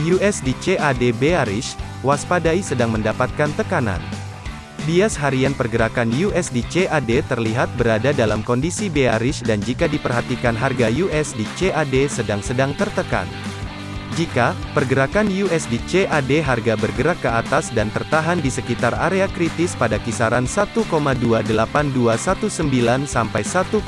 USD CAD bearish, waspadai sedang mendapatkan tekanan. Bias harian pergerakan USD CAD terlihat berada dalam kondisi bearish dan jika diperhatikan harga USD CAD sedang-sedang tertekan. Jika pergerakan USD CAD harga bergerak ke atas dan tertahan di sekitar area kritis pada kisaran 1,28219 sampai 1,28500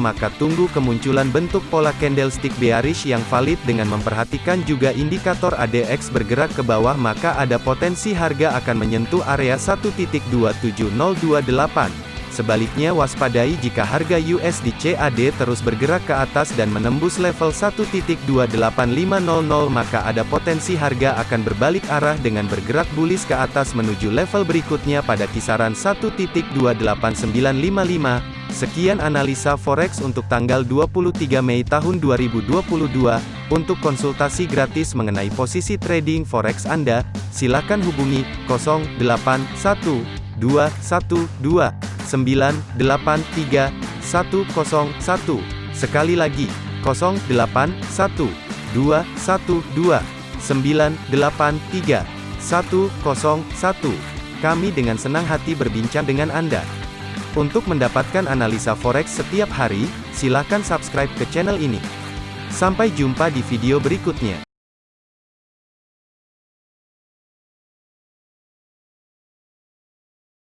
maka tunggu kemunculan bentuk pola candlestick bearish yang valid dengan memperhatikan juga indikator ADX bergerak ke bawah maka ada potensi harga akan menyentuh area 1.27028. Sebaliknya waspadai jika harga USD CAD terus bergerak ke atas dan menembus level 1.28500 maka ada potensi harga akan berbalik arah dengan bergerak bullish ke atas menuju level berikutnya pada kisaran 1.28955. Sekian analisa forex untuk tanggal 23 Mei tahun 2022. Untuk konsultasi gratis mengenai posisi trading forex Anda, silakan hubungi 081212 983 101. Sekali lagi, 081 212 983 101. Kami dengan senang hati berbincang dengan Anda. Untuk mendapatkan analisa forex setiap hari, silakan subscribe ke channel ini. Sampai jumpa di video berikutnya.